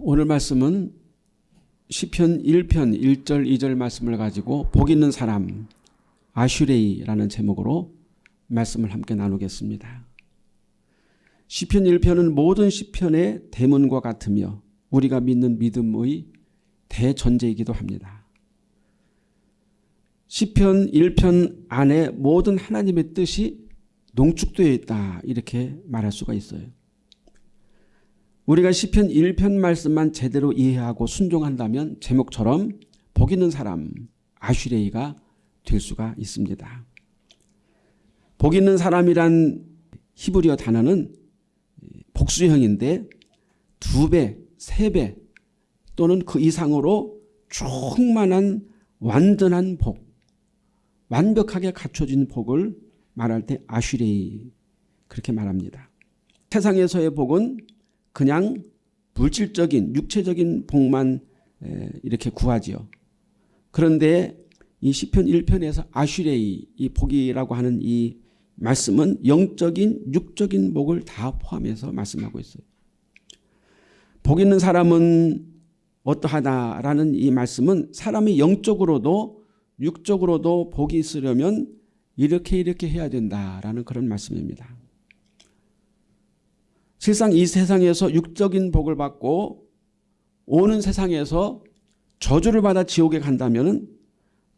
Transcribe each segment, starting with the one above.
오늘 말씀은 시편 1편 1절 2절 말씀을 가지고 복 있는 사람 아슈레이라는 제목으로 말씀을 함께 나누겠습니다. 시편 1편은 모든 시편의 대문과 같으며 우리가 믿는 믿음의 대전제이기도 합니다. 시편 1편 안에 모든 하나님의 뜻이 농축되어 있다 이렇게 말할 수가 있어요. 우리가 시편 1편 말씀만 제대로 이해하고 순종한다면 제목처럼 복 있는 사람 아슈레이가 될 수가 있습니다. 복 있는 사람이란 히브리어 단어는 복수형인데 두 배, 세 배 또는 그 이상으로 충만한 완전한 복, 완벽하게 갖춰진 복을 말할 때 아슈레이 그렇게 말합니다. 세상에서의 복은 그냥 물질적인 육체적인 복만 이렇게 구하지요. 그런데 이 시편 1편에서 아슈레이 이 복이라고 하는 이 말씀은 영적인 육적인 복을 다 포함해서 말씀하고 있어요. 복 있는 사람은 어떠하다라는 이 말씀은 사람이 영적으로도 육적으로도 복이 있으려면 이렇게 이렇게 해야 된다라는 그런 말씀입니다. 실상 이 세상에서 육적인 복을 받고 오는 세상에서 저주를 받아 지옥에 간다면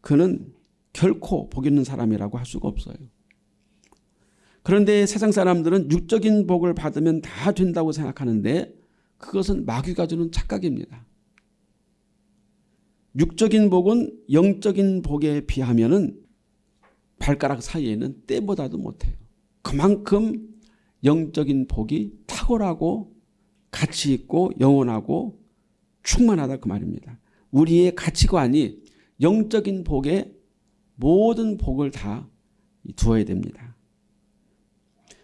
그는 결코 복 있는 사람이라고 할 수가 없어요. 그런데 세상 사람들은 육적인 복을 받으면 다 된다고 생각하는데 그것은 마귀가 주는 착각입니다. 육적인 복은 영적인 복에 비하면 발가락 사이에는 때보다도 못해요. 그만큼 영적인 복이 탁월하고 가치 있고 영원하고 충만하다 그 말입니다. 우리의 가치관이 영적인 복에 모든 복을 다 두어야 됩니다.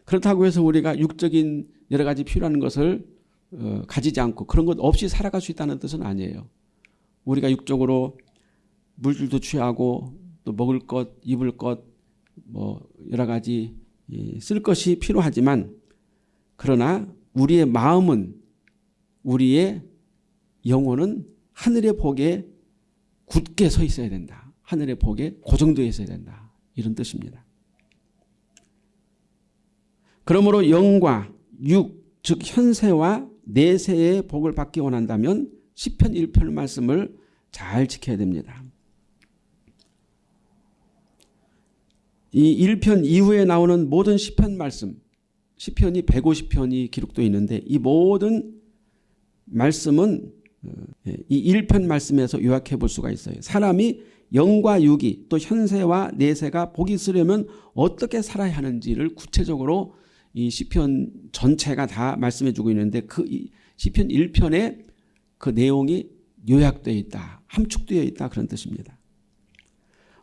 그렇다고 해서 우리가 육적인 여러 가지 필요한 것을 어, 가지지 않고 그런 것 없이 살아갈 수 있다는 뜻은 아니에요. 우리가 육적으로 물질도 취하고 또 먹을 것, 입을 것, 뭐 여러 가지 쓸 것이 필요하지만 그러나 우리의 마음은 우리의 영혼은 하늘의 복에 굳게 서 있어야 된다. 하늘의 복에 고정되어 있어야 된다. 이런 뜻입니다. 그러므로 영과 육, 즉 현세와 내세의 복을 받기 원한다면 10편 1편 말씀을 잘 지켜야 됩니다. 이 1편 이후에 나오는 모든 시편 말씀, 시편이 150편이 기록되어 있는데 이 모든 말씀은 어, 예, 이 1편 말씀에서 요약해 볼 수가 있어요. 사람이 영과 육이 또 현세와 내세가 복이 있으려면 어떻게 살아야 하는지를 구체적으로 이 시편 전체가 다 말씀해 주고 있는데 그 시편 1편에 그 내용이 요약되어 있다. 함축되어 있다. 그런 뜻입니다.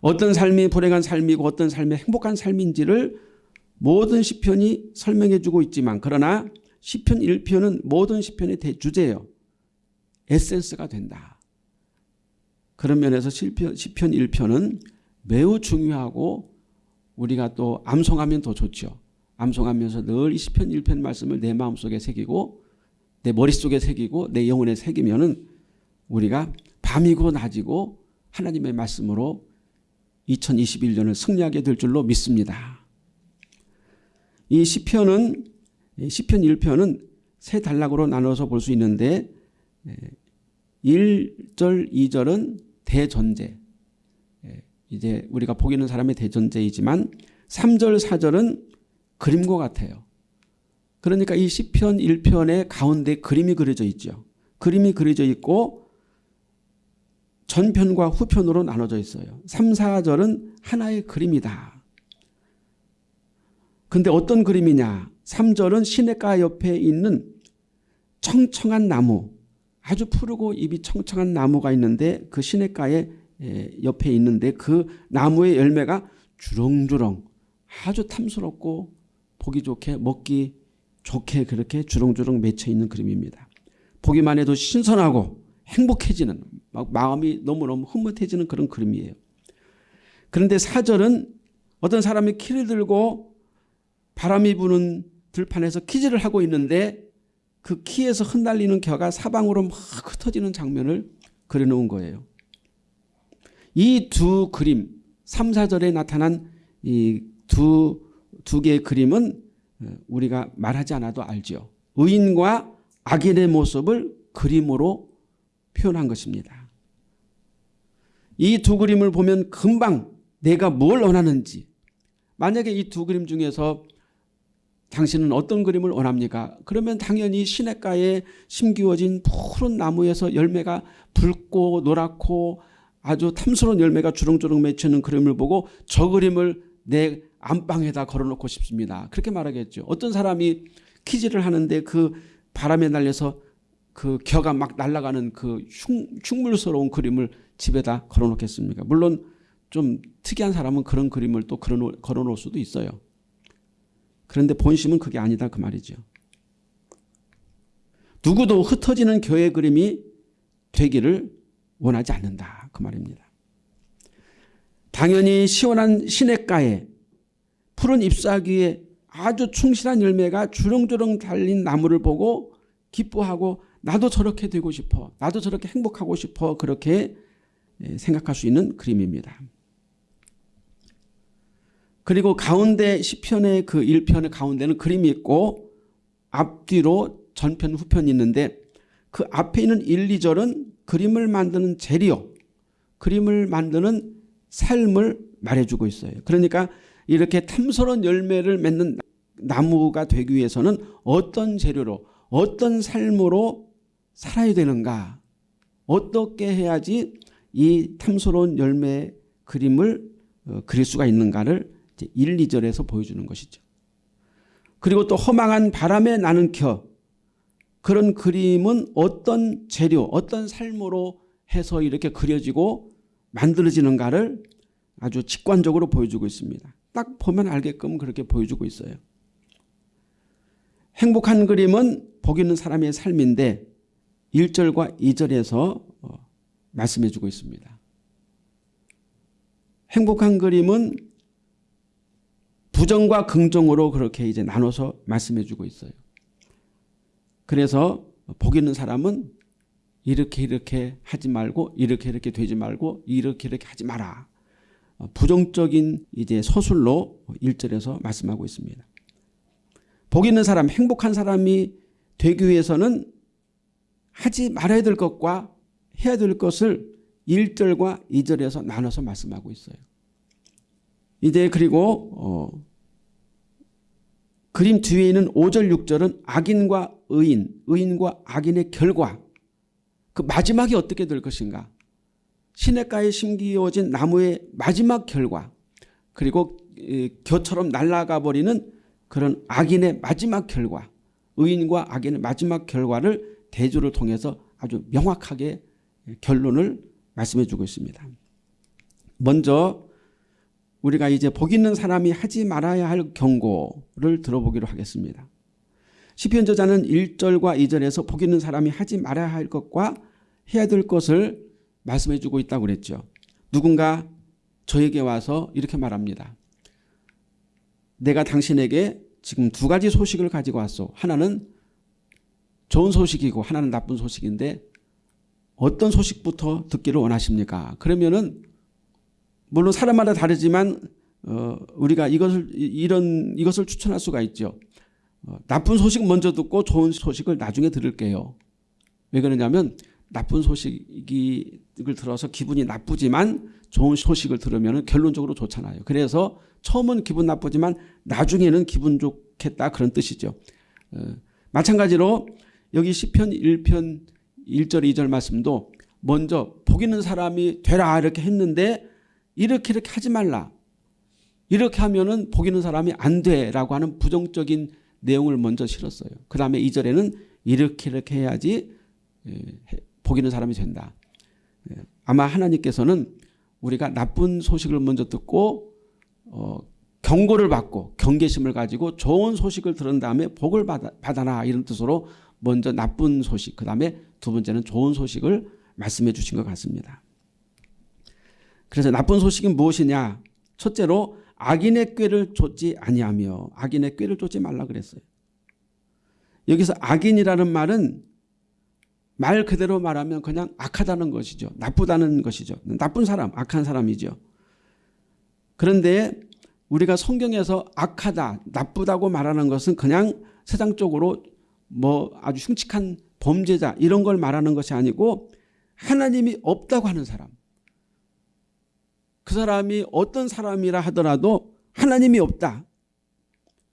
어떤 삶이 불행한 삶이고 어떤 삶이 행복한 삶인지를 모든 시편이 설명해 주고 있지만 그러나 시편 1편은 모든 시편의 대주제예요. 에센스가 된다. 그런 면에서 시편, 시편 1편은 매우 중요하고 우리가 또 암송하면 더 좋죠. 암송하면서 늘 이 시편 1편 말씀을 내 마음속에 새기고 내 머릿속에 새기고 내 영혼에 새기면 은 우리가 밤이고 낮이고 하나님의 말씀으로 2021년을 승리하게 될 줄로 믿습니다. 이 시편은 시편 1편은 세 단락으로 나눠서 볼 수 있는데 1절, 2절은 대전제 이제 우리가 보기는 사람의 대전제이지만 3절, 4절은 그림과 같아요. 그러니까 이 시편 1편의 가운데 그림이 그려져 있죠. 그림이 그려져 있고 전편과 후편으로 나눠져 있어요. 3, 4절은 하나의 그림이다. 근데 어떤 그림이냐? 3절은 시냇가 옆에 있는 청청한 나무 아주 푸르고 잎이 청청한 나무가 있는데 그 시냇가에 옆에 있는데 그 나무의 열매가 주렁주렁 아주 탐스럽고 보기 좋게 먹기 좋게 그렇게 주렁주렁 맺혀 있는 그림입니다. 보기만 해도 신선하고 행복해지는 막 마음이 너무너무 흐뭇해지는 그런 그림이에요. 그런데 사절은 어떤 사람이 키를 들고 바람이 부는 들판에서 키즈를 하고 있는데 그 키에서 흩날리는 겨가 사방으로 막 흩어지는 장면을 그려놓은 거예요. 이 두 그림 3, 4절에 나타난 이 두 두 개의 그림은 우리가 말하지 않아도 알죠. 의인과 악인의 모습을 그림으로 표현한 것입니다. 이 두 그림을 보면 금방 내가 뭘 원하는지 만약에 이 두 그림 중에서 당신은 어떤 그림을 원합니까? 그러면 당연히 시냇가에 심기워진 푸른 나무에서 열매가 붉고 노랗고 아주 탐스러운 열매가 주렁주렁 맺히는 그림을 보고 저 그림을 내 안방에다 걸어놓고 싶습니다. 그렇게 말하겠죠. 어떤 사람이 키즈를 하는데 그 바람에 날려서 그 겨가 막 날아가는 그 흉, 물스러운 그림을 집에다 걸어놓겠습니까? 물론 좀 특이한 사람은 그런 그림을 또 걸어놓을 수도 있어요. 그런데 본심은 그게 아니다 그 말이죠. 누구도 흩어지는 교회 그림이 되기를 원하지 않는다 그 말입니다. 당연히 시원한 시냇가에 푸른 잎사귀에 아주 충실한 열매가 주렁주렁 달린 나무를 보고 기뻐하고 나도 저렇게 되고 싶어 나도 저렇게 행복하고 싶어 그렇게 예, 생각할 수 있는 그림입니다. 그리고 가운데 시편의 그 1편의 가운데는 그림이 있고 앞뒤로 전편 후편이 있는데 그 앞에 있는 1, 2절은 그림을 만드는 재료 그림을 만드는 삶을 말해주고 있어요. 그러니까 이렇게 탐스러운 열매를 맺는 나무가 되기 위해서는 어떤 재료로 어떤 삶으로 살아야 되는가 어떻게 해야지 이 탐스러운 열매 그림을 어, 그릴 수가 있는가를 1, 2절에서 보여주는 것이죠. 그리고 또 허망한 바람에 나는 켜 그런 그림은 어떤 재료 어떤 삶으로 해서 이렇게 그려지고 만들어지는가를 아주 직관적으로 보여주고 있습니다. 딱 보면 알게끔 그렇게 보여주고 있어요. 행복한 그림은 복 있는 사람의 삶인데 1절과 2절에서 어, 말씀해 주고 있습니다. 행복한 그림은 부정과 긍정으로 그렇게 이제 나눠서 말씀해 주고 있어요. 그래서 복 있는 사람은 이렇게 이렇게 하지 말고 이렇게 이렇게 되지 말고 이렇게 이렇게 하지 마라. 부정적인 이제 서술로 1절에서 말씀하고 있습니다. 복 있는 사람, 행복한 사람이 되기 위해서는 하지 말아야 될 것과 해야 될 것을 1절과 2절에서 나눠서 말씀하고 있어요. 이제 그리고 어 그림 뒤에 있는 5절 6절은 악인과 의인, 의인과 악인의 결과. 그 마지막이 어떻게 될 것인가? 시냇가에 심기어진 나무의 마지막 결과. 그리고 겨처럼 날아가 버리는 그런 악인의 마지막 결과 의인과 악인의 마지막 결과를 대조를 통해서 아주 명확하게 결론을 말씀해 주고 있습니다. 먼저 우리가 이제 복 있는 사람이 하지 말아야 할 경고를 들어보기로 하겠습니다. 시편 저자는 1절과 2절에서 복 있는 사람이 하지 말아야 할 것과 해야 될 것을 말씀해 주고 있다고 그랬죠. 누군가 저에게 와서 이렇게 말합니다. 내가 당신에게 지금 두 가지 소식을 가지고 왔어. 하나는 좋은 소식이고 하나는 나쁜 소식인데 어떤 소식부터 듣기를 원하십니까? 그러면은 물론 사람마다 다르지만 어, 우리가 이것을 이런 이것을 추천할 수가 있죠. 어, 나쁜 소식 먼저 듣고 좋은 소식을 나중에 들을게요. 왜 그러냐면 나쁜 소식을 들어서 기분이 나쁘지만 좋은 소식을 들으면 결론적으로 좋잖아요. 그래서 처음은 기분 나쁘지만 나중에는 기분 좋겠다 그런 뜻이죠. 어, 마찬가지로 여기 시편 1편 1절 2절 말씀도 먼저 복 있는 사람이 되라 이렇게 했는데 이렇게 이렇게 하지 말라. 이렇게 하면 은 복 있는 사람이 안 돼라고 하는 부정적인 내용을 먼저 실었어요. 그 다음에 2절에는 이렇게 이렇게 해야지 예, 복 있는 사람이 된다. 예, 아마 하나님께서는 우리가 나쁜 소식을 먼저 듣고 어, 경고를 받고 경계심을 가지고 좋은 소식을 들은 다음에 복을 받아, 받아라 이런 뜻으로 먼저 나쁜 소식 그 다음에 두 번째는 좋은 소식을 말씀해 주신 것 같습니다. 그래서 나쁜 소식은 무엇이냐? 첫째로 악인의 꾀를 쫓지 아니하며 악인의 꾀를 쫓지 말라 그랬어요. 여기서 악인이라는 말은 말 그대로 말하면 그냥 악하다는 것이죠. 나쁘다는 것이죠. 나쁜 사람, 악한 사람이죠. 그런데 우리가 성경에서 악하다, 나쁘다고 말하는 것은 그냥 세상적으로 뭐 아주 흉측한 범죄자 이런 걸 말하는 것이 아니고 하나님이 없다고 하는 사람. 그 사람이 어떤 사람이라 하더라도 하나님이 없다.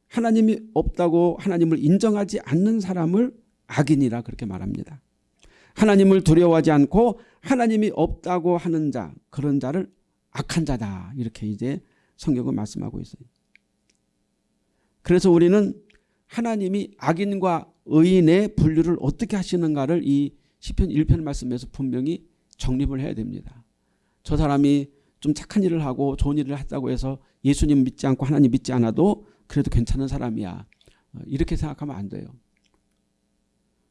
하나님이 없다고 하나님을 인정하지 않는 사람을 악인이라 그렇게 말합니다. 하나님을 두려워하지 않고 하나님이 없다고 하는 자 그런 자를 악한 자다 이렇게 이제 성경은 말씀하고 있어요. 그래서 우리는 하나님이 악인과 의인의 분류를 어떻게 하시는가를 이 시편 1편 말씀에서 분명히 정립을 해야 됩니다. 저 사람이 좀 착한 일을 하고 좋은 일을 했다고 해서 예수님 믿지 않고 하나님 믿지 않아도 그래도 괜찮은 사람이야. 이렇게 생각하면 안 돼요.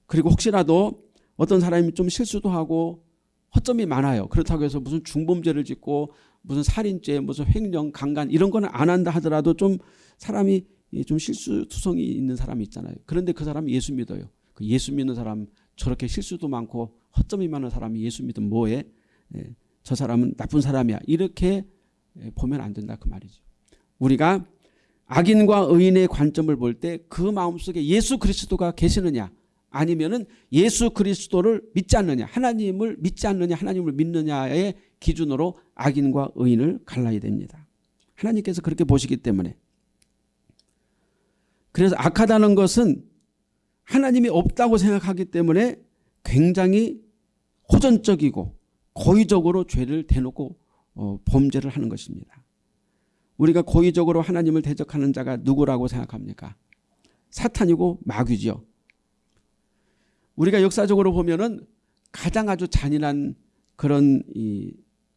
그리고 혹시라도 어떤 사람이 좀 실수도 하고 허점이 많아요. 그렇다고 해서 무슨 중범죄를 짓고 무슨 살인죄, 무슨 횡령, 강간 이런 거는 안 한다 하더라도 좀 사람이 좀 실수투성이 있는 사람이 있잖아요. 그런데 그 사람이 예수 믿어요. 그 예수 믿는 사람 저렇게 실수도 많고 허점이 많은 사람이 예수 믿으면 뭐해? 예, 저 사람은 나쁜 사람이야. 이렇게 예, 보면 안 된다 그 말이죠. 우리가 악인과 의인의 관점을 볼 때 그 마음속에 예수 그리스도가 계시느냐 아니면은 예수 그리스도를 믿지 않느냐 하나님을 믿지 않느냐 하나님을 믿느냐의 기준으로 악인과 의인을 갈라야 됩니다. 하나님께서 그렇게 보시기 때문에 그래서 악하다는 것은 하나님이 없다고 생각하기 때문에 굉장히 호전적이고 고의적으로 죄를 대놓고 어, 범죄를 하는 것입니다. 우리가 고의적으로 하나님을 대적하는 자가 누구라고 생각합니까? 사탄이고 마귀죠. 우리가 역사적으로 보면은 가장 아주 잔인한 그런 이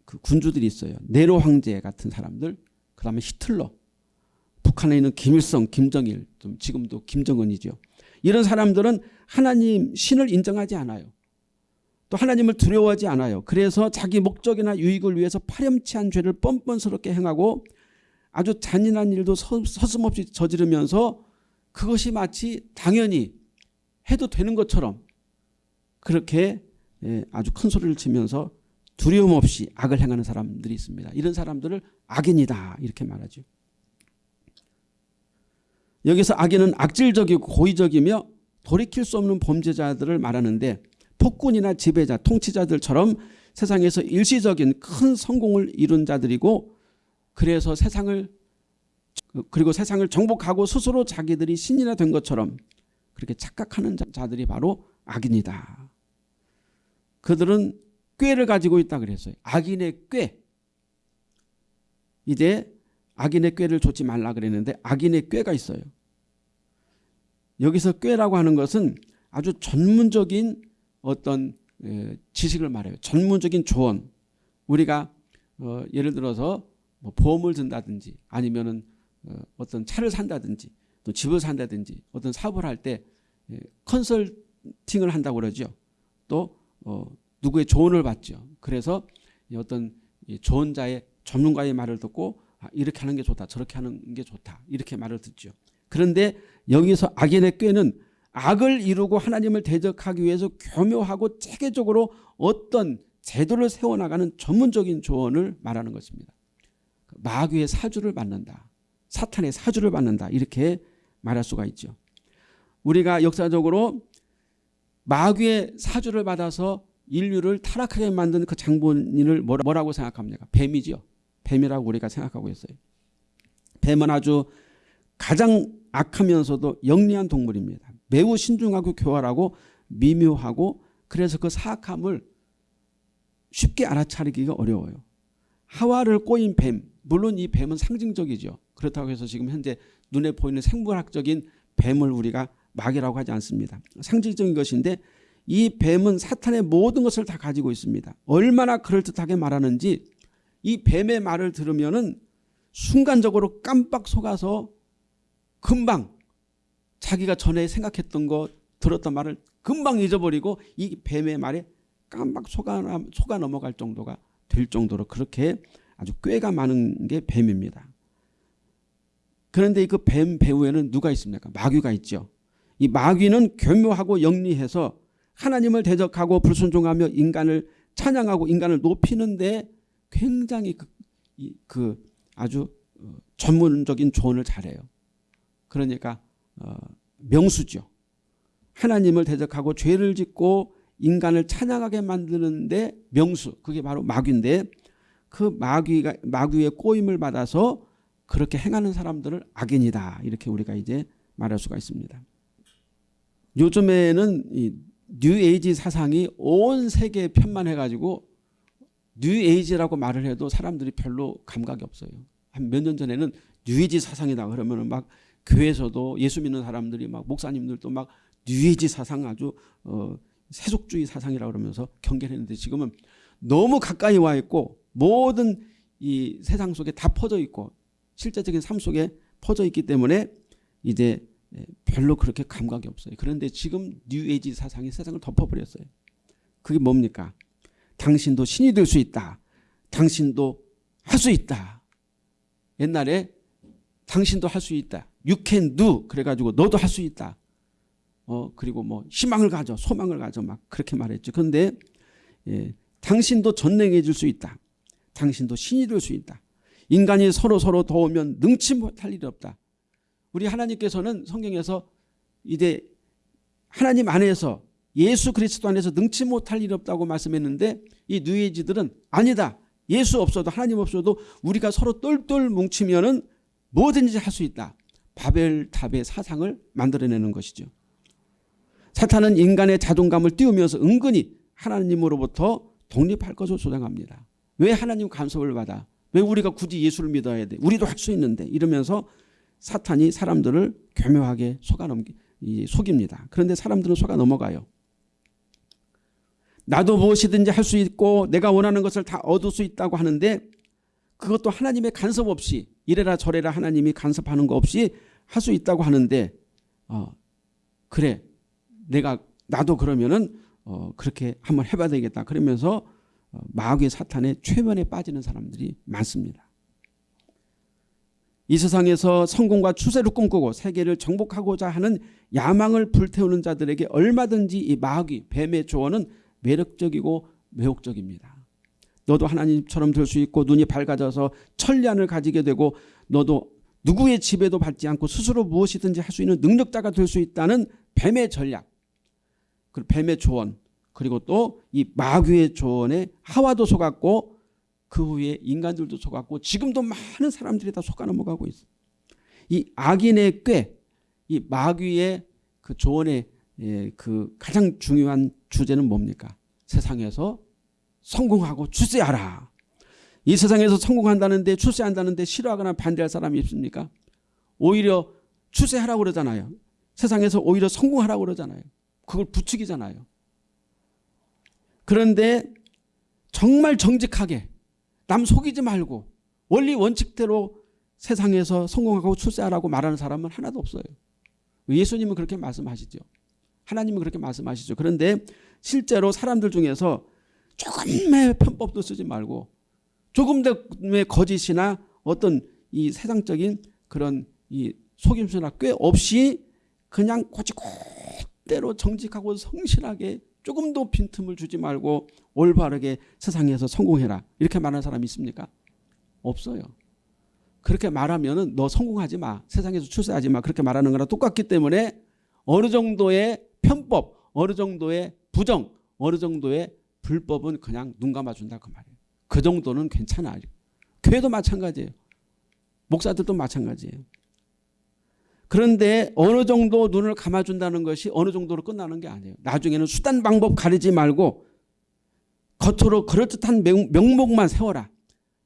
그 군주들이 있어요. 네로 황제 같은 사람들, 그 다음에 히틀러, 북한에 있는 김일성, 김정일, 좀 지금도 김정은이죠. 이런 사람들은 하나님 신을 인정하지 않아요. 또 하나님을 두려워하지 않아요. 그래서 자기 목적이나 유익을 위해서 파렴치한 죄를 뻔뻔스럽게 행하고 아주 잔인한 일도 서슴없이 저지르면서 그것이 마치 당연히 해도 되는 것처럼 그렇게 예, 아주 큰 소리를 치면서 두려움 없이 악을 행하는 사람들이 있습니다. 이런 사람들을 악인이다 이렇게 말하죠. 여기서 악인은 악질적이고 고의적이며 돌이킬 수 없는 범죄자들을 말하는데 폭군이나 지배자, 통치자들처럼 세상에서 일시적인 큰 성공을 이룬 자들이고 그래서 세상을 그리고 세상을 정복하고 스스로 자기들이 신이나 된 것처럼 그렇게 착각하는 자들이 바로 악인이다. 그들은 꾀를 가지고 있다 그랬어요. 악인의 꾀. 이제 악인의 꾀를 좇지 말라 그랬는데 악인의 꾀가 있어요. 여기서 꾀라고 하는 것은 아주 전문적인 어떤 지식을 말해요. 전문적인 조언. 우리가 어 예를 들어서 뭐 보험을 든다든지 아니면은 어 어떤 차를 산다든지 또 집을 산다든지 어떤 사업을 할 때 컨설팅을 한다고 그러죠. 또 어, 누구의 조언을 받죠. 그래서 어떤 조언자의 전문가의 말을 듣고 아, 이렇게 하는 게 좋다 저렇게 하는 게 좋다 이렇게 말을 듣죠. 그런데 여기서 악인의 꾀는 악을 이루고 하나님을 대적하기 위해서 교묘하고 체계적으로 어떤 제도를 세워나가는 전문적인 조언을 말하는 것입니다. 마귀의 사주를 받는다. 사탄의 사주를 받는다. 이렇게 말할 수가 있죠. 우리가 역사적으로 마귀의 사주를 받아서 인류를 타락하게 만든 그 장본인을 뭐라고 생각합니까? 뱀이죠. 뱀이라고 우리가 생각하고 있어요. 뱀은 아주 가장 악하면서도 영리한 동물입니다. 매우 신중하고 교활하고 미묘하고 그래서 그 사악함을 쉽게 알아차리기가 어려워요. 하와를 꼬인 뱀, 물론 이 뱀은 상징적이죠. 그렇다고 해서 지금 현재 눈에 보이는 생물학적인 뱀을 우리가 마귀라고 하지 않습니다. 상징적인 것인데 이 뱀은 사탄의 모든 것을 다 가지고 있습니다. 얼마나 그럴듯하게 말하는지 이 뱀의 말을 들으면 순간적으로 깜빡 속아서 금방 자기가 전에 생각했던 거 들었던 말을 금방 잊어버리고 이 뱀의 말에 깜빡 속아, 속아 넘어갈 정도가 될 정도로 그렇게 아주 꾀가 많은 게 뱀입니다. 그런데 그 뱀 배후에는 누가 있습니까? 마귀가 있죠. 이 마귀는 교묘하고 영리해서 하나님을 대적하고 불순종하며 인간을 찬양하고 인간을 높이는데 굉장히 그, 그 아주 어, 전문적인 조언을 잘해요. 그러니까 어, 명수죠. 하나님을 대적하고 죄를 짓고 인간을 찬양하게 만드는데 명수 그게 바로 마귀인데 그 마귀가 마귀의 꼬임을 받아서 그렇게 행하는 사람들을 악인이다 이렇게 우리가 이제 말할 수가 있습니다. 요즘에는 이 뉴에이지 사상이 온 세계에 편만해가지고 뉴에이지라고 말을 해도 사람들이 별로 감각이 없어요. 한 몇 년 전에는 뉴에이지 사상이다 그러면 막 교회에서도 예수 믿는 사람들이 막 목사님들도 막 뉴에이지 사상 아주 어, 세속주의 사상이라 그러면서 경계했는데 지금은 너무 가까이 와 있고 모든 이 세상 속에 다 퍼져 있고 실제적인 삶 속에 퍼져 있기 때문에 이제 별로 그렇게 감각이 없어요. 그런데 지금 뉴에이지 사상이 세상을 덮어버렸어요. 그게 뭡니까? 당신도 신이 될 수 있다. 당신도 할 수 있다. 옛날에 당신도 할 수 있다. You can do. 그래가지고 너도 할 수 있다. 어 그리고 뭐 희망을 가져, 소망을 가져 막 그렇게 말했죠. 그런데 예, 당신도 전능해질 수 있다. 당신도 신이 될 수 있다. 인간이 서로 서로 도우면 능치 못할 일이 없다. 우리 하나님께서는 성경에서 이제 하나님 안에서 예수 그리스도 안에서 능치 못할 일 없다고 말씀했는데 이 뉴에이지들은 아니다. 예수 없어도 하나님 없어도 우리가 서로 똘똘 뭉치면 은 뭐든지 할 수 있다. 바벨탑의 사상을 만들어내는 것이죠. 사탄은 인간의 자존감을 띄우면서 은근히 하나님으로부터 독립할 것을 주장합니다. 왜 하나님 간섭을 받아? 왜 우리가 굳이 예수를 믿어야 돼? 우리도 할 수 있는데 이러면서 사탄이 사람들을 교묘하게 속아 넘기, 속입니다. 그런데 사람들은 속아 넘어가요. 나도 무엇이든지 할 수 있고 내가 원하는 것을 다 얻을 수 있다고 하는데 그것도 하나님의 간섭 없이 이래라 저래라 하나님이 간섭하는 거 없이 할 수 있다고 하는데 어, 그래 내가 나도 그러면은 어, 그렇게 한번 해봐야 되겠다 그러면서 어, 마귀 사탄의 최면에 빠지는 사람들이 많습니다. 이 세상에서 성공과 추세를 꿈꾸고 세계를 정복하고자 하는 야망을 불태우는 자들에게 얼마든지 이 마귀 뱀의 조언은 매력적이고 매혹적입니다. 너도 하나님처럼 될 수 있고 눈이 밝아져서 천리안을 가지게 되고 너도 누구의 지배도 받지 않고 스스로 무엇이든지 할 수 있는 능력자가 될 수 있다는 뱀의 전략 그 뱀의 조언 그리고 또 이 마귀의 조언에 하와도 속았고 그 후에 인간들도 속았고 지금도 많은 사람들이 다 속아 넘어가고 있어요. 이 악인의 꾀, 이 마귀의 그 조언의 예, 그 가장 중요한 주제는 뭡니까? 세상에서 성공하고 출세하라. 이 세상에서 성공한다는데 출세한다는데 싫어하거나 반대할 사람이 있습니까? 오히려 출세하라고 그러잖아요. 세상에서 오히려 성공하라고 그러잖아요. 그걸 부추기잖아요. 그런데 정말 정직하게 남 속이지 말고 원리 원칙대로 세상에서 성공하고 출세하라고 말하는 사람은 하나도 없어요. 예수님은 그렇게 말씀하시죠. 하나님은 그렇게 말씀하시죠. 그런데 실제로 사람들 중에서 조금의 편법도 쓰지 말고 조금의 거짓이나 어떤 이 세상적인 그런 이 속임수나 꽤 없이 그냥 고지고대로 정직하고 성실하게 조금도 빈틈을 주지 말고 올바르게 세상에서 성공해라. 이렇게 말하는 사람이 있습니까? 없어요. 그렇게 말하면 너 성공하지 마. 세상에서 출세하지 마. 그렇게 말하는 거랑 똑같기 때문에 어느 정도의 편법, 어느 정도의 부정, 어느 정도의 불법은 그냥 눈 감아준다 그 말이에요. 그 정도는 괜찮아요. 교회도 마찬가지예요. 목사들도 마찬가지예요. 그런데 어느 정도 눈을 감아준다는 것이 어느 정도로 끝나는 게 아니에요. 나중에는 수단 방법 가리지 말고 겉으로 그럴듯한 명목만 세워라.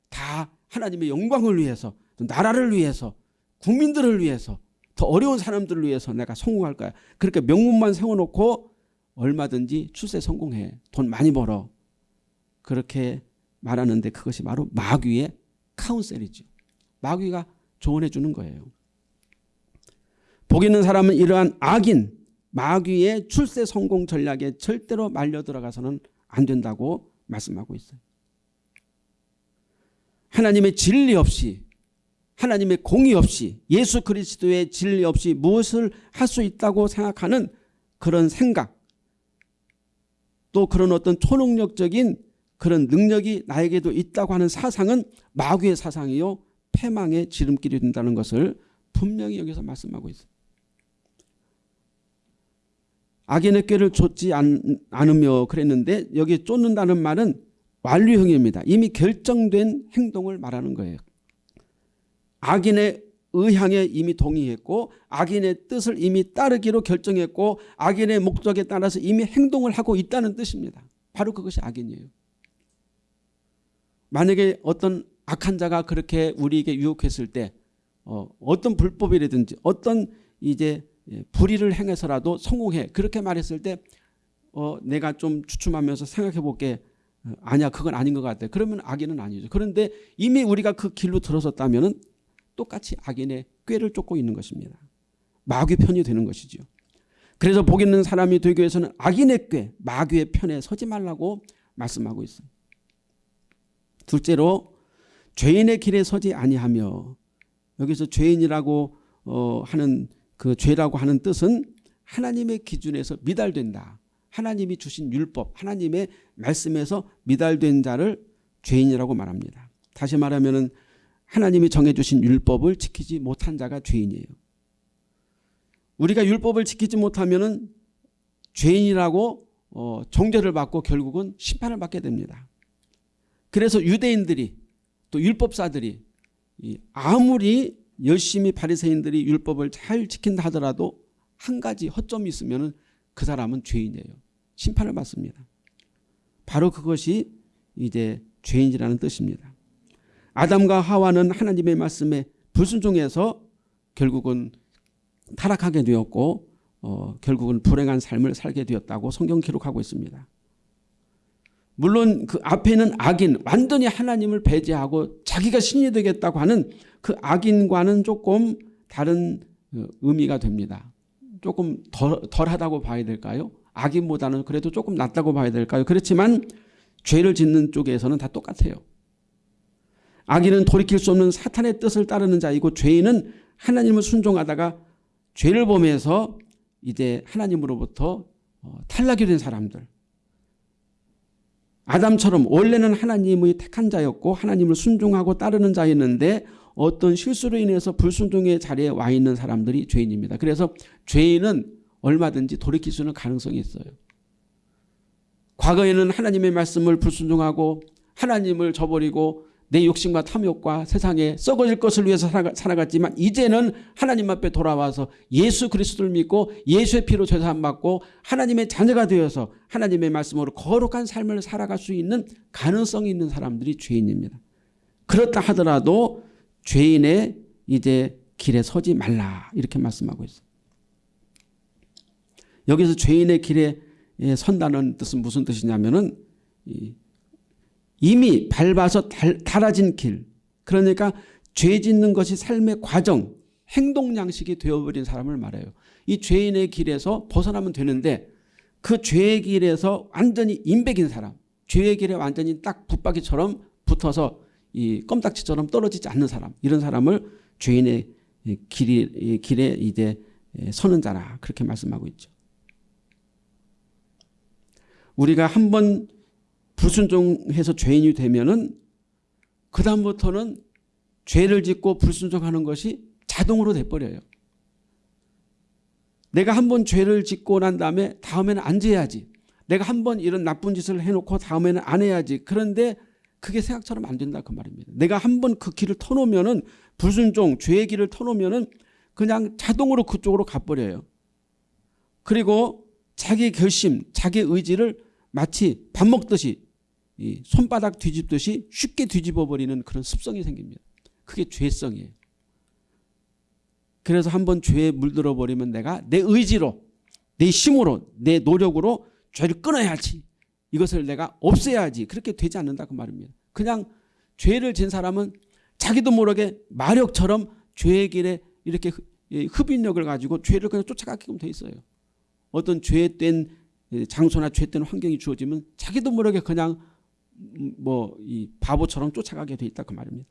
다 하나님의 영광을 위해서 나라를 위해서 국민들을 위해서 더 어려운 사람들을 위해서 내가 성공할 거야. 그렇게 명문만 세워놓고 얼마든지 출세 성공해. 돈 많이 벌어. 그렇게 말하는데 그것이 바로 마귀의 카운셀이죠. 마귀가 조언해 주는 거예요. 복 있는 사람은 이러한 악인 마귀의 출세 성공 전략에 절대로 말려 들어가서는 안 된다고 말씀하고 있어요. 하나님의 진리 없이 하나님의 공의 없이 예수 그리스도의 진리 없이 무엇을 할 수 있다고 생각하는 그런 생각 또 그런 어떤 초능력적인 그런 능력이 나에게도 있다고 하는 사상은 마귀의 사상이요 패망의 지름길이 된다는 것을 분명히 여기서 말씀하고 있어요. 악인의 꾀를 쫓지 않, 않으며 그랬는데 여기 쫓는다는 말은 완료형입니다. 이미 결정된 행동을 말하는 거예요. 악인의 의향에 이미 동의했고 악인의 뜻을 이미 따르기로 결정했고 악인의 목적에 따라서 이미 행동을 하고 있다는 뜻입니다. 바로 그것이 악인이에요. 만약에 어떤 악한 자가 그렇게 우리에게 유혹했을 때 어, 어떤 불법이라든지 어떤 이제 예, 불의를 행해서라도 성공해 그렇게 말했을 때 어, 내가 좀 주춤하면서 생각해 볼게 어, 아니야 그건 아닌 것 같아 그러면 악인은 아니죠 그런데 이미 우리가 그 길로 들어섰다면 똑같이 악인의 꾀를 쫓고 있는 것입니다 마귀 편이 되는 것이죠 그래서 복 있는 사람이 되기 위해서는 악인의 꾀 마귀의 편에 서지 말라고 말씀하고 있어요 둘째로 죄인의 길에 서지 아니하며 여기서 죄인이라고 어, 하는 그 죄라고 하는 뜻은 하나님의 기준에서 미달된다. 하나님이 주신 율법 하나님의 말씀에서 미달된 자를 죄인이라고 말합니다. 다시 말하면 하나님이 정해주신 율법을 지키지 못한 자가 죄인이에요. 우리가 율법을 지키지 못하면 죄인이라고 어, 정죄를 받고 결국은 심판을 받게 됩니다. 그래서 유대인들이 또 율법사들이 아무리 열심히 바리새인들이 율법을 잘 지킨다 하더라도 한 가지 허점이 있으면 그 사람은 죄인이에요. 심판을 받습니다. 바로 그것이 이제 죄인이라는 뜻입니다. 아담과 하와는 하나님의 말씀에 불순종해서 결국은 타락하게 되었고 어, 결국은 불행한 삶을 살게 되었다고 성경 기록하고 있습니다. 물론 그 앞에는 악인 완전히 하나님을 배제하고 자기가 신이 되겠다고 하는 그 악인과는 조금 다른 어, 의미가 됩니다. 조금 덜, 덜하다고 봐야 될까요? 악인보다는 그래도 조금 낫다고 봐야 될까요? 그렇지만 죄를 짓는 쪽에서는 다 똑같아요. 악인은 돌이킬 수 없는 사탄의 뜻을 따르는 자이고 죄인은 하나님을 순종하다가 죄를 범해서 이제 하나님으로부터 어, 탈락이 된 사람들 아담처럼 원래는 하나님의 택한 자였고 하나님을 순종하고 따르는 자였는데 어떤 실수로 인해서 불순종의 자리에 와 있는 사람들이 죄인입니다. 그래서 죄인은 얼마든지 돌이킬 수 있는 가능성이 있어요. 과거에는 하나님의 말씀을 불순종하고 하나님을 저버리고 내 욕심과 탐욕과 세상에 썩어질 것을 위해서 살아갔지만 이제는 하나님 앞에 돌아와서 예수 그리스도를 믿고 예수의 피로 죄사함 받고 하나님의 자녀가 되어서 하나님의 말씀으로 거룩한 삶을 살아갈 수 있는 가능성이 있는 사람들이 죄인입니다. 그렇다 하더라도 죄인의 이제 길에 서지 말라 이렇게 말씀하고 있어요. 여기서 죄인의 길에 선다는 뜻은 무슨 뜻이냐면은 이미 밟아서 달아진 길 그러니까 죄 짓는 것이 삶의 과정 행동 양식이 되어버린 사람을 말해요. 이 죄인의 길에서 벗어나면 되는데 그 죄의 길에서 완전히 인백인 사람 죄의 길에 완전히 딱 붙박이처럼 붙어서 이 껌딱지처럼 떨어지지 않는 사람 이런 사람을 죄인의 길이, 길에 이제 서는 자라 그렇게 말씀하고 있죠. 우리가 한번 불순종해서 죄인이 되면은 그 다음부터는 죄를 짓고 불순종하는 것이 자동으로 돼버려요. 내가 한 번 죄를 짓고 난 다음에 다음에는 안 지어야지. 내가 한 번 이런 나쁜 짓을 해놓고 다음에는 안 해야지. 그런데 그게 생각처럼 안 된다 그 말입니다. 내가 한 번 그 길을 터놓으면은 불순종 죄의 길을 터놓으면은 그냥 자동으로 그쪽으로 가버려요. 그리고 자기 결심 자기 의지를 마치 밥 먹듯이 이 손바닥 뒤집듯이 쉽게 뒤집어 버리는 그런 습성이 생깁니다. 그게 죄성이에요. 그래서 한번 죄에 물들어 버리면 내가 내 의지로 내 힘으로 내 노력으로 죄를 끊어야지. 이것을 내가 없애야지. 그렇게 되지 않는다 그 말입니다. 그냥 죄를 진 사람은 자기도 모르게 마력처럼 죄의 길에 이렇게 흡인력을 가지고 죄를 그냥 쫓아가게끔 돼 있어요. 어떤 죄된 장소나 죄된 환경이 주어지면 자기도 모르게 그냥 뭐 이 바보처럼 쫓아가게 돼 있다 그 말입니다.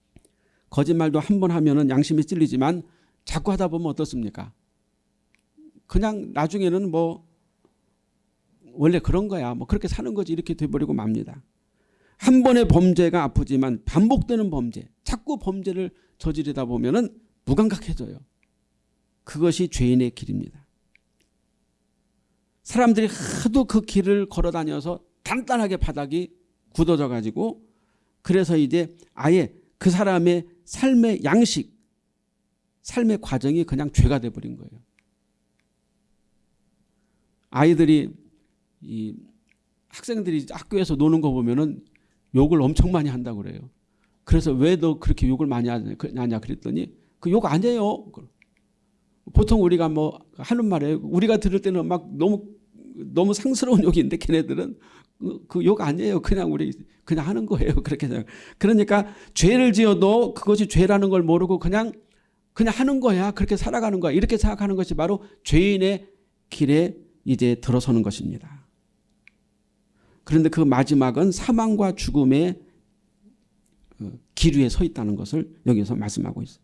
거짓말도 한 번 하면은 양심이 찔리지만 자꾸 하다 보면 어떻습니까? 그냥 나중에는 뭐 원래 그런 거야. 뭐 그렇게 사는 거지 이렇게 돼버리고 맙니다. 한 번의 범죄가 아프지만 반복되는 범죄, 자꾸 범죄를 저지르다 보면은 무감각해져요. 그것이 죄인의 길입니다. 사람들이 하도 그 길을 걸어 다녀서 단단하게 바닥이 굳어져 가지고 그래서 이제 아예 그 사람의 삶의 양식, 삶의 과정이 그냥 죄가 돼버린 거예요. 아이들이 이 학생들이 학교에서 노는 거 보면은 욕을 엄청 많이 한다고 그래요. 그래서 왜 너 그렇게 욕을 많이 하냐 그랬더니 그 욕 아니에요. 보통 우리가 뭐 하는 말에 우리가 들을 때는 막 너무 너무 상스러운 욕인데 걔네들은 그욕 아니에요. 그냥 우리 그냥 하는 거예요. 그렇게 생각. 그러니까 죄를 지어도 그것이 죄라는 걸 모르고 그냥 그냥 하는 거야. 그렇게 살아가는 거야. 이렇게 생각하는 것이 바로 죄인의 길에 이제 들어서는 것입니다. 그런데 그 마지막은 사망과 죽음의 어, 길 위에 서 있다는 것을 여기서 말씀하고 있어요.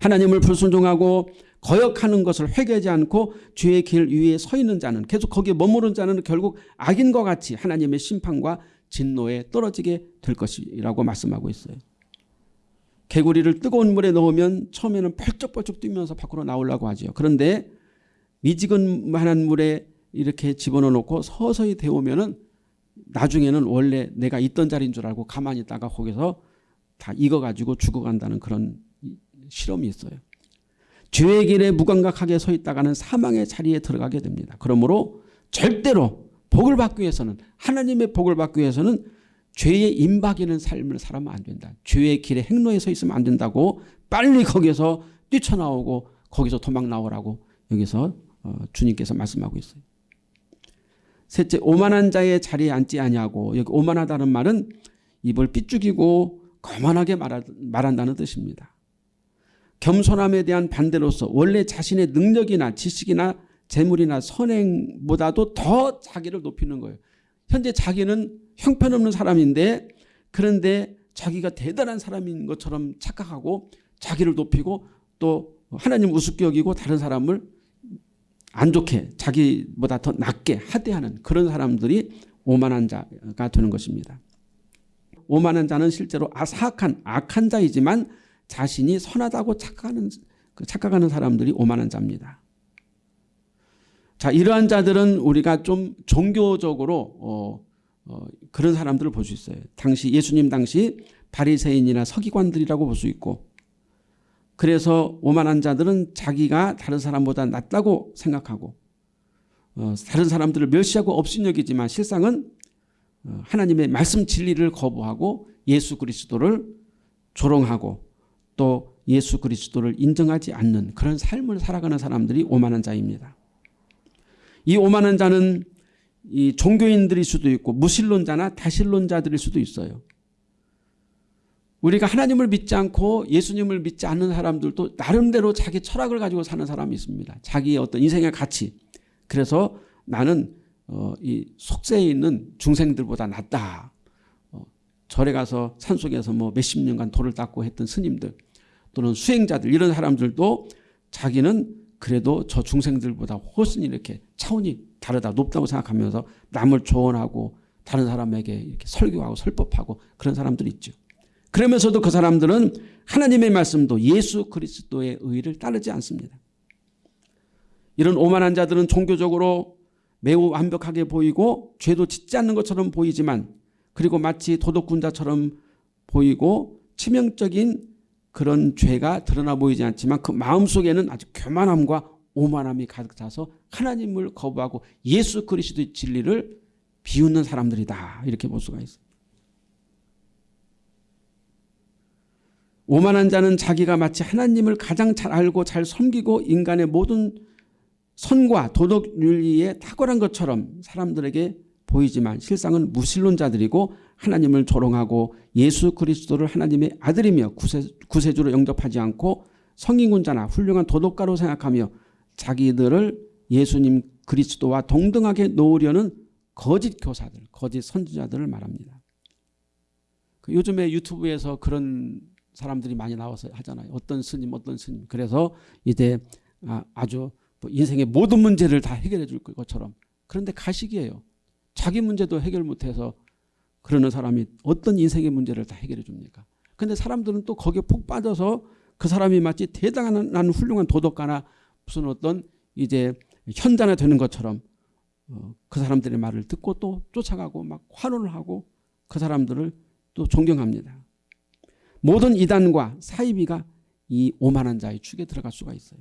하나님을 불순종하고 거역하는 것을 회개하지 않고 죄의 길 위에 서 있는 자는 계속 거기에 머무른 자는 결국 악인과 같이 하나님의 심판과 진노에 떨어지게 될 것이라고 말씀하고 있어요. 개구리를 뜨거운 물에 넣으면 처음에는 펄쩍펄쩍 뛰면서 밖으로 나오려고 하죠. 그런데 미지근한 물에 이렇게 집어넣어 놓고 서서히 데우면 은 나중에는 원래 내가 있던 자리인 줄 알고 가만히 있다가 거기서 다 익어가지고 죽어간다는 그런 실험이 있어요. 죄의 길에 무감각하게 서 있다가는 사망의 자리에 들어가게 됩니다. 그러므로 절대로 복을 받기 위해서는 하나님의 복을 받기 위해서는 죄의 임박이는 삶을 살아면 안 된다. 죄의 길에 행로에 서 있으면 안 된다고 빨리 거기서 뛰쳐나오고 거기서 도망 나오라고 여기서 어, 주님께서 말씀하고 있어요. 셋째 오만한 자의 자리에 앉지 아니하고 여기 오만하다는 말은 입을 삐죽이고 거만하게 말한다는 뜻입니다. 겸손함에 대한 반대로서 원래 자신의 능력이나 지식이나 재물이나 선행보다도 더 자기를 높이는 거예요. 현재 자기는 형편없는 사람인데 그런데 자기가 대단한 사람인 것처럼 착각하고 자기를 높이고 또 하나님 우습게 여기고 다른 사람을 안 좋게 자기보다 더 낮게 하대하는 그런 사람들이 오만한 자가 되는 것입니다. 오만한 자는 실제로 아사악한 악한 자이지만 자신이 선하다고 착각하는, 그 착각하는 사람들이 오만한 자입니다. 자 이러한 자들은 우리가 좀 종교적으로 어, 어, 그런 사람들을 볼 수 있어요. 당시 예수님 당시 바리새인이나 서기관들이라고 볼 수 있고 그래서 오만한 자들은 자기가 다른 사람보다 낫다고 생각하고 어, 다른 사람들을 멸시하고 업신여기지만 실상은 어, 하나님의 말씀 진리를 거부하고 예수 그리스도를 조롱하고 또 예수 그리스도를 인정하지 않는 그런 삶을 살아가는 사람들이 오만한 자입니다. 이 오만한 자는 이 종교인들일 수도 있고 무신론자나 다신론자들일 수도 있어요. 우리가 하나님을 믿지 않고 예수님을 믿지 않는 사람들도 나름대로 자기 철학을 가지고 사는 사람이 있습니다. 자기의 어떤 인생의 가치. 그래서 나는 어, 이 속세에 있는 중생들보다 낫다. 어, 절에 가서 산속에서 뭐 몇십 년간 돌을 닦고 했던 스님들 또는 수행자들 이런 사람들도 자기는 그래도 저 중생들보다 훨씬 이렇게 차원이 다르다 높다고 생각하면서 남을 조언하고 다른 사람에게 이렇게 설교하고 설법하고 그런 사람들이 있죠. 그러면서도 그 사람들은 하나님의 말씀도 예수 그리스도의 의를 따르지 않습니다. 이런 오만한 자들은 종교적으로 매우 완벽하게 보이고 죄도 짓지 않는 것처럼 보이지만 그리고 마치 도덕군자처럼 보이고 치명적인 그런 죄가 드러나 보이지 않지만 그 마음속에는 아주 교만함과 오만함이 가득 차서 하나님을 거부하고 예수 그리스도의 진리를 비웃는 사람들이다 이렇게 볼 수가 있습니다. 오만한 자는 자기가 마치 하나님을 가장 잘 알고 잘 섬기고 인간의 모든 선과 도덕 윤리에 탁월한 것처럼 사람들에게 보이지만 실상은 무신론자들이고 하나님을 조롱하고 예수 그리스도를 하나님의 아들이며 구세, 구세 주로 영접하지 않고 성인군자나 훌륭한 도덕가로 생각하며 자기들을 예수님 그리스도와 동등하게 놓으려는 거짓 교사들, 거짓 선지자들을 말합니다. 그 요즘에 유튜브에서 그런 사람들이 많이 나와서 하잖아요. 어떤 스님 어떤 스님. 그래서 이제 아, 아주 뭐 인생의 모든 문제를 다 해결해 줄 것처럼 그런데 가식이에요. 자기 문제도 해결 못해서 그러는 사람이 어떤 인생의 문제를 다 해결해 줍니까? 근데 사람들은 또 거기에 푹 빠져서 그 사람이 마치 대단한 훌륭한 도덕가나 무슨 어떤 이제 현자나 되는 것처럼 어, 그 사람들의 말을 듣고 또 쫓아가고 막 환호를 하고 그 사람들을 또 존경합니다. 모든 이단과 사이비가 이 오만한 자의 축에 들어갈 수가 있어요.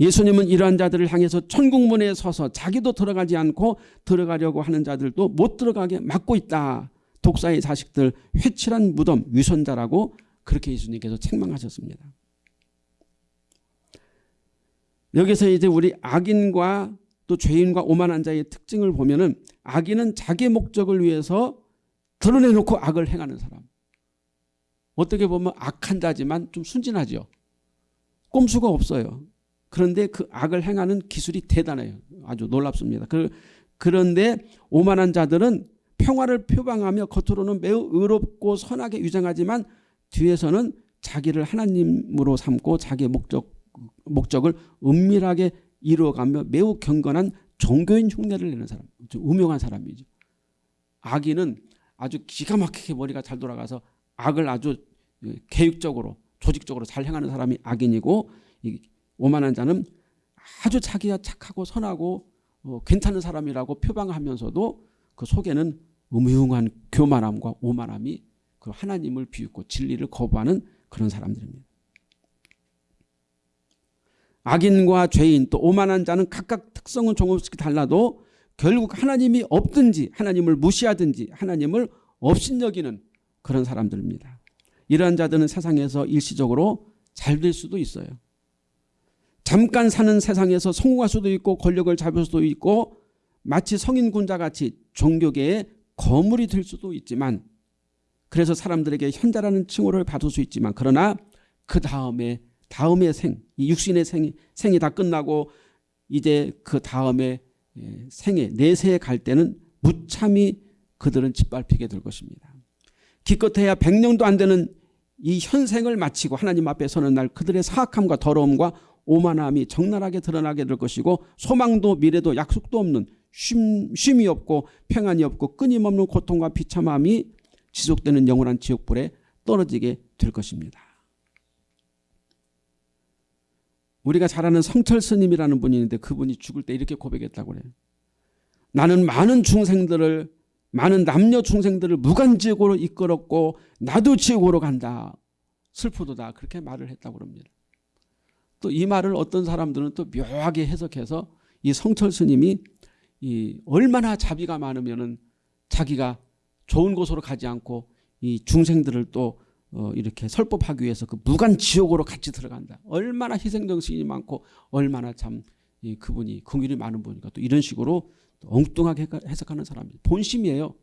예수님은 이러한 자들을 향해서 천국문에 서서 자기도 들어가지 않고 들어가려고 하는 자들도 못 들어가게 막고 있다. 독사의 자식들 회칠한 무덤 위선자라고 그렇게 예수님께서 책망하셨습니다. 여기서 이제 우리 악인과 또 죄인과 오만한 자의 특징을 보면 은 악인은 자기 목적을 위해서 드러내놓고 악을 행하는 사람. 어떻게 보면 악한 자지만 좀 순진하죠. 꼼수가 없어요. 그런데 그 악을 행하는 기술이 대단해요. 아주 놀랍습니다. 그, 그런데 오만한 자들은 평화를 표방하며 겉으로는 매우 의롭고 선하게 유정하지만 뒤에서는 자기를 하나님으로 삼고 자기의 목적, 목적을 은밀하게 이루어가며 매우 경건한 종교인 흉내를 내는 사람. 음흉한 사람이죠. 악인은 아주 기가 막히게 머리가 잘 돌아가서 악을 아주 계획적으로 조직적으로 잘 행하는 사람이 악인이고 오만한 자는 아주 자기가 착하고 선하고 어, 괜찮은 사람이라고 표방하면서도 그 속에는 음흉한 교만함과 오만함이 그 하나님을 비웃고 진리를 거부하는 그런 사람들입니다. 악인과 죄인 또 오만한 자는 각각 특성은 조금씩 달라도 결국 하나님이 없든지 하나님을 무시하든지 하나님을 업신여기는 그런 사람들입니다. 이러한 자들은 세상에서 일시적으로 잘 될 수도 있어요. 잠깐 사는 세상에서 성공할 수도 있고 권력을 잡을 수도 있고 마치 성인군자 같이 종교계의 거물이 될 수도 있지만 그래서 사람들에게 현자라는 칭호를 받을 수 있지만 그러나 그 다음에 다음의 생, 이 육신의 생이, 생이 다 끝나고 이제 그 다음에 예, 생에 내세에 갈 때는 무참히 그들은 짓밟히게 될 것입니다. 기껏해야 100년도 안 되는 이 현생을 마치고 하나님 앞에 서는 날 그들의 사악함과 더러움과 오만함이 적나라하게 드러나게 될 것이고 소망도 미래도 약속도 없는 쉼, 쉼이 없고 평안이 없고 끊임없는 고통과 비참함이 지속되는 영원한 지옥불에 떨어지게 될 것입니다. 우리가 잘 아는 성철 스님이라는 분이 있는데 그분이 죽을 때 이렇게 고백했다고 그래요. 나는 많은 중생들을 많은 남녀 중생들을 무간지옥으로 이끌었고 나도 지옥으로 간다. 슬프도다. 그렇게 말을 했다고 합니다. 또 이 말을 어떤 사람들은 또 묘하게 해석해서 이 성철 스님이 이 얼마나 자비가 많으면은 자기가 좋은 곳으로 가지 않고 이 중생들을 또 어, 이렇게 설법하기 위해서 그 무간 지옥으로 같이 들어간다. 얼마나 희생정신이 많고 얼마나 참 이, 그분이 긍휼이 많은 분이니까 또 이런 식으로 또 엉뚱하게 해석하는 사람이 본심이에요.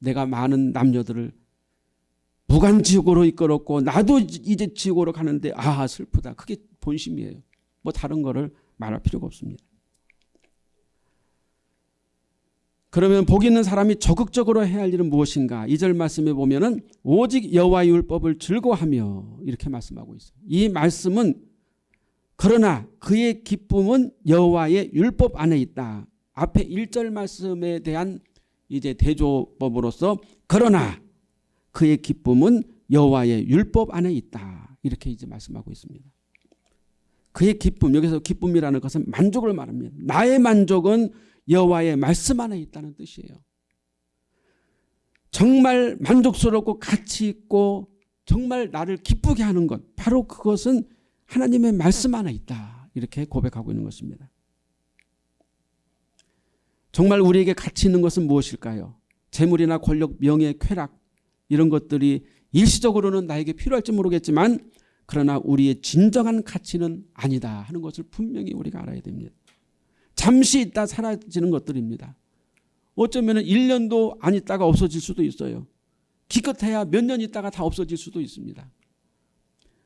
내가 많은 남녀들을 무간 지옥으로 이끌었고 나도 이제 지옥으로 가는데 아 슬프다. 그게 본심이에요. 뭐 다른 거를 말할 필요가 없습니다. 그러면 복 있는 사람이 적극적으로 해야 할 일은 무엇인가? 이절 말씀에 보면은 오직 여호와의 율법을 즐거워하며 이렇게 말씀하고 있어요. 이 말씀은 그러나 그의 기쁨은 여호와의 율법 안에 있다. 앞에 1절 말씀에 대한 이제 대조법으로서 그러나 그의 기쁨은 여호와의 율법 안에 있다. 이렇게 이제 말씀하고 있습니다. 그의 기쁨 여기서 기쁨이라는 것은 만족을 말합니다. 나의 만족은 여호와의 말씀 안에 있다는 뜻이에요. 정말 만족스럽고 가치 있고 정말 나를 기쁘게 하는 것 바로 그것은 하나님의 말씀 안에 있다. 이렇게 고백하고 있는 것입니다. 정말 우리에게 가치 있는 것은 무엇일까요? 재물이나 권력, 명예, 쾌락 이런 것들이 일시적으로는 나에게 필요할지 모르겠지만 그러나 우리의 진정한 가치는 아니다 하는 것을 분명히 우리가 알아야 됩니다. 잠시 있다 사라지는 것들입니다. 어쩌면 1년도 안 있다가 없어질 수도 있어요. 기껏해야 몇 년 있다가 다 없어질 수도 있습니다.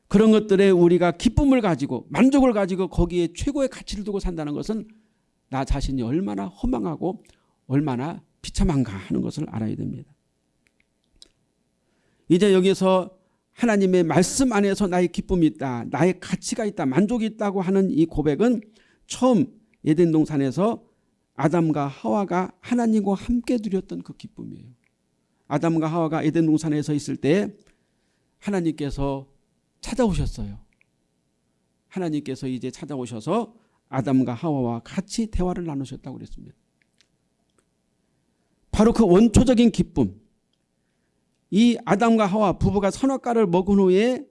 그런 것들에 우리가 기쁨을 가지고 만족을 가지고 거기에 최고의 가치를 두고 산다는 것은 나 자신이 얼마나 허망하고 얼마나 비참한가 하는 것을 알아야 됩니다. 이제 여기서 하나님의 말씀 안에서 나의 기쁨이 있다. 나의 가치가 있다. 만족이 있다고 하는 이 고백은 처음 에덴 동산에서 아담과 하와가 하나님과 함께 누렸던 그 기쁨이에요. 아담과 하와가 에덴 동산에서 있을 때 하나님께서 찾아오셨어요. 하나님께서 이제 찾아오셔서 아담과 하와와 같이 대화를 나누셨다고 그랬습니다. 바로 그 원초적인 기쁨 이 아담과 하와 부부가 선악과를 먹은 후에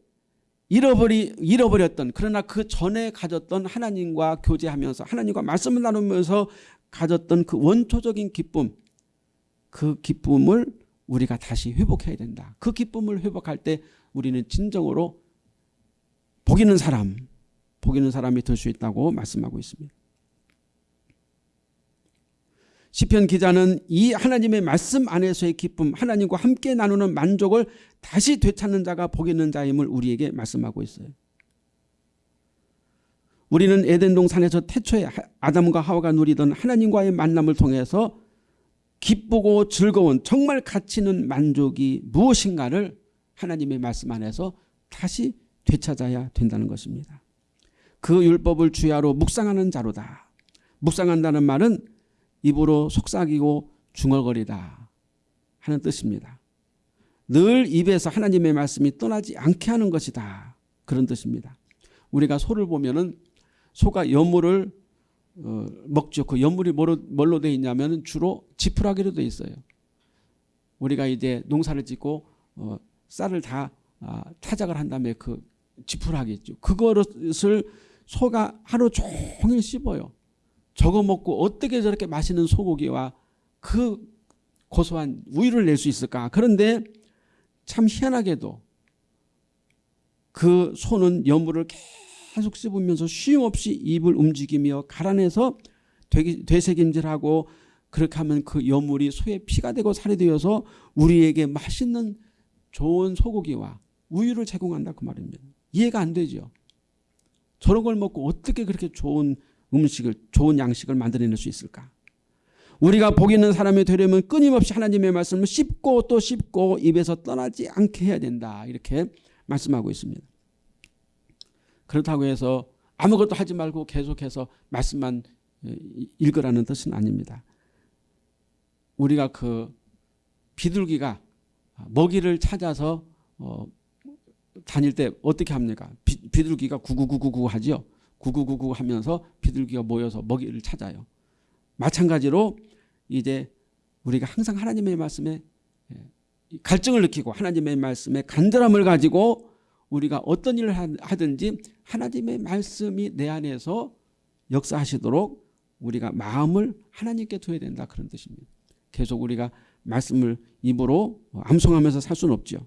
잃어버리, 잃어버렸던 그러나 그 전에 가졌던 하나님과 교제하면서 하나님과 말씀을 나누면서 가졌던 그 원초적인 기쁨 그 기쁨을 우리가 다시 회복해야 된다. 그 기쁨을 회복할 때 우리는 진정으로 복 있는 사람 복 있는 사람이 될 수 있다고 말씀하고 있습니다. 시편 기자는 이 하나님의 말씀 안에서의 기쁨 하나님과 함께 나누는 만족을 다시 되찾는 자가 복 있는 자임을 우리에게 말씀하고 있어요. 우리는 에덴 동 산에서 태초에 아담과 하와가 누리던 하나님과의 만남을 통해서 기쁘고 즐거운 정말 가치 있는 만족이 무엇인가를 하나님의 말씀 안에서 다시 되찾아야 된다는 것입니다. 그 율법을 주야로 묵상하는 자로다. 묵상한다는 말은 입으로 속삭이고 중얼거리다 하는 뜻입니다. 늘 입에서 하나님의 말씀이 떠나지 않게 하는 것이다. 그런 뜻입니다. 우리가 소를 보면은 소가 연물을 어, 먹죠. 그 연물이 뭘로, 뭘로 돼 있냐면 주로 지푸라기로 돼 있어요. 우리가 이제 농사를 짓고 어, 쌀을 다 아, 타작을 한 다음에 그 지푸라기 있죠. 그것을 소가 하루 종일 씹어요. 저거 먹고 어떻게 저렇게 맛있는 소고기와 그 고소한 우유를 낼 수 있을까? 그런데 참 희한하게도 그 소는 여물을 계속 씹으면서 쉼없이 입을 움직이며 갈아내서 되새김질하고 그렇게 하면 그 여물이 소의 피가 되고 살이 되어서 우리에게 맛있는 좋은 소고기와 우유를 제공한다 그 말입니다. 이해가 안 되죠. 저런 걸 먹고 어떻게 그렇게 좋은 음식을 좋은 양식을 만들어낼 수 있을까? 우리가 복 있는 사람이 되려면 끊임없이 하나님의 말씀을 씹고 또 씹고 입에서 떠나지 않게 해야 된다. 이렇게 말씀하고 있습니다. 그렇다고 해서 아무것도 하지 말고 계속해서 말씀만 읽으라는 뜻은 아닙니다. 우리가 그 비둘기가 먹이를 찾아서 어 다닐 때 어떻게 합니까? 비, 비둘기가 구구구구구 하죠. 구구구구 하면서 비둘기가 모여서 먹이를 찾아요. 마찬가지로 이제 우리가 항상 하나님의 말씀에 예, 갈증을 느끼고 하나님의 말씀에 간절함을 가지고 우리가 어떤 일을 하든지 하나님의 말씀이 내 안에서 역사하시도록 우리가 마음을 하나님께 둬야 된다 그런 뜻입니다. 계속 우리가 말씀을 입으로 암송하면서 살 수는 없죠.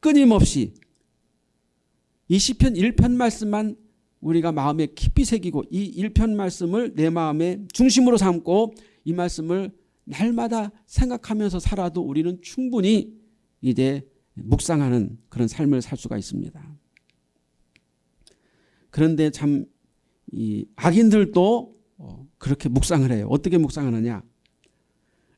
끊임없이 이 시편 1편 말씀만 우리가 마음에 깊이 새기고 이 1편 말씀을 내 마음의 중심으로 삼고 이 말씀을 날마다 생각하면서 살아도 우리는 충분히 이제 묵상하는 그런 삶을 살 수가 있습니다. 그런데 참 이 악인들도 어, 그렇게 묵상을 해요. 어떻게 묵상하느냐.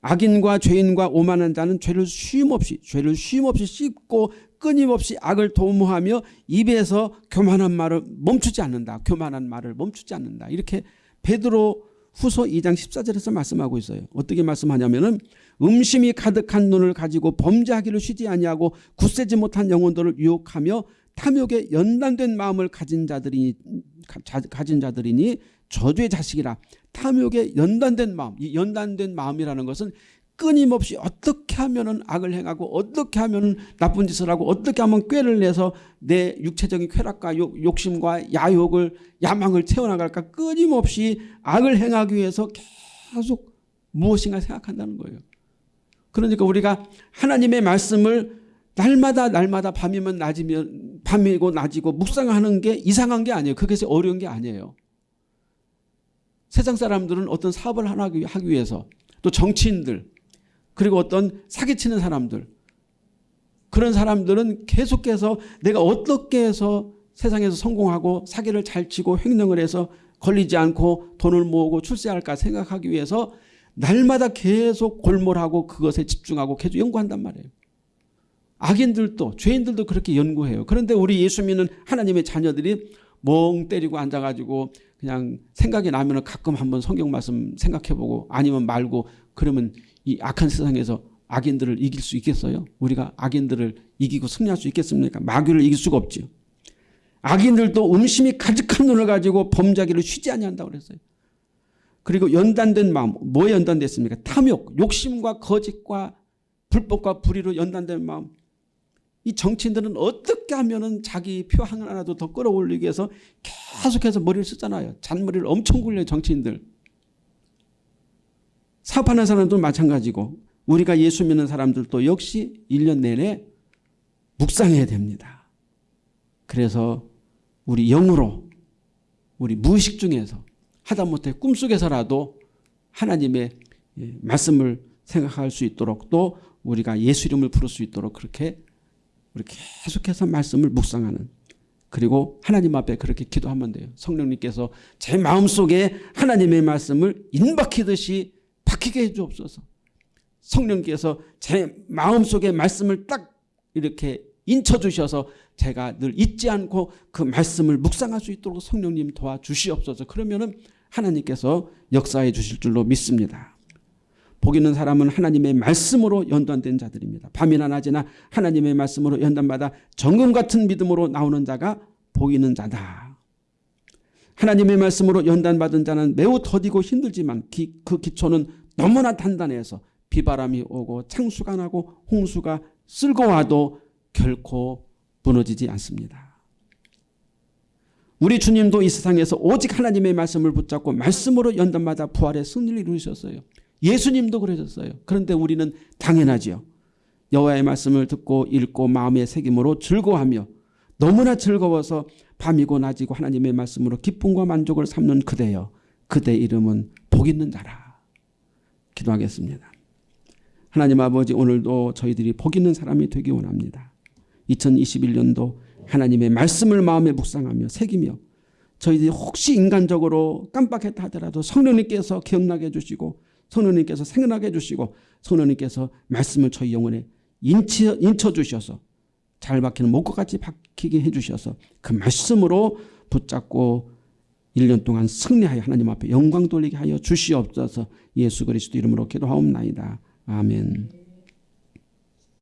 악인과 죄인과 오만한 자는 죄를 쉼없이 죄를 쉼없이 씹고 끊임없이 악을 도모하며 입에서 교만한 말을 멈추지 않는다. 교만한 말을 멈추지 않는다. 이렇게 베드로 후서 2장 14절에서 말씀하고 있어요. 어떻게 말씀하냐면은 음심이 가득한 눈을 가지고 범죄하기를 쉬지 아니하고 굳세지 못한 영혼들을 유혹하며 탐욕에 연단된 마음을 가진 자들이 가진 자들이니 저주의 자식이라 탐욕에 연단된 마음 이 연단된 마음이라는 것은 끊임없이 어떻게 하면 악을 행하고 어떻게 하면 나쁜 짓을 하고 어떻게 하면 꾀를 내서 내 육체적인 쾌락과 욕, 심과 야욕을 야망을 채워나갈까 끊임없이 악을 행하기 위해서 계속 무엇인가 생각한다는 거예요. 그러니까 우리가 하나님의 말씀을 날마다 날마다 밤이면 낮이면 밤이고 낮이고 묵상하는 게 이상한 게 아니에요. 그게 어려운 게 아니에요. 세상 사람들은 어떤 사업을 하기 위해서 또 정치인들 그리고 어떤 사기치는 사람들 그런 사람들은 계속해서 내가 어떻게 해서 세상에서 성공하고 사기를 잘 치고 횡령을 해서 걸리지 않고 돈을 모으고 출세할까 생각하기 위해서 날마다 계속 골몰하고 그것에 집중하고 계속 연구한단 말이에요. 악인들도 죄인들도 그렇게 연구해요. 그런데 우리 예수 믿는 하나님의 자녀들이 멍 때리고 앉아가지고 그냥 생각이 나면 가끔 한번 성경 말씀 생각해보고 아니면 말고 그러면 이 악한 세상에서 악인들을 이길 수 있겠어요? 우리가 악인들을 이기고 승리할 수 있겠습니까? 마귀를 이길 수가 없죠. 악인들도 음심이 가득한 눈을 가지고 범자기를 쉬지 아니한다고 그랬어요. 그리고 연단된 마음, 뭐에 연단됐습니까? 탐욕, 욕심과 거짓과 불법과 불의로 연단된 마음. 이 정치인들은 어떻게 하면은 자기 표 하나라도 더 끌어올리기 위해서 계속해서 머리를 쓰잖아요. 잔머리를 엄청 굴려요, 정치인들. 사업하는 사람도 마찬가지고 우리가 예수 믿는 사람들도 역시 1년 내내 묵상해야 됩니다. 그래서 우리 영으로 우리 무의식 중에서 하다못해 꿈속에서라도 하나님의 예, 말씀을 생각할 수 있도록 또 우리가 예수 이름을 부를 수 있도록 그렇게 우리 계속해서 말씀을 묵상하는 그리고 하나님 앞에 그렇게 기도하면 돼요. 성령님께서 제 마음속에 하나님의 말씀을 인박히듯이 박히게 해 주옵소서. 성령께서 제 마음속에 말씀을 딱 이렇게 인쳐 주셔서 제가 늘 잊지 않고 그 말씀을 묵상할 수 있도록 성령님 도와주시옵소서. 그러면 은 하나님께서 역사해 주실 줄로 믿습니다. 복 있는 사람은 하나님의 말씀으로 연단된 자들입니다. 밤이나 낮이나 하나님의 말씀으로 연단받아 정금 같은 믿음으로 나오는 자가 복 있는 자다. 하나님의 말씀으로 연단받은 자는 매우 더디고 힘들지만 기, 그 기초는 너무나 단단해서 비바람이 오고 창수가 나고 홍수가 쓸고 와도 결코 무너지지 않습니다. 우리 주님도 이 세상에서 오직 하나님의 말씀을 붙잡고 말씀으로 연단마다 부활의 승리를 이루셨어요. 예수님도 그러셨어요. 그런데 우리는 당연하지요. 여호와의 말씀을 듣고 읽고 마음의 새김으로 즐거워하며 너무나 즐거워서 밤이고 낮이고 하나님의 말씀으로 기쁨과 만족을 삼는 그대여 그대 이름은 복 있는 자라. 기도하겠습니다. 하나님 아버지 오늘도 저희들이 복 있는 사람이 되기 원합니다. 2021년도 하나님의 말씀을 마음에 묵상하며 새기며 저희들이 혹시 인간적으로 깜빡했다 하더라도 성령님께서 기억나게 해주시고 성령님께서 생각나게 해주시고 성령님께서 말씀을 저희 영혼에 인쳐, 인쳐 주셔서 잘 박히는 목과 같이 박히게 해주셔서 그 말씀으로 붙잡고 1년 동안 승리하여 하나님 앞에 영광 돌리게 하여 주시옵소서 예수 그리스도 이름으로 기도하옵나이다. 아멘.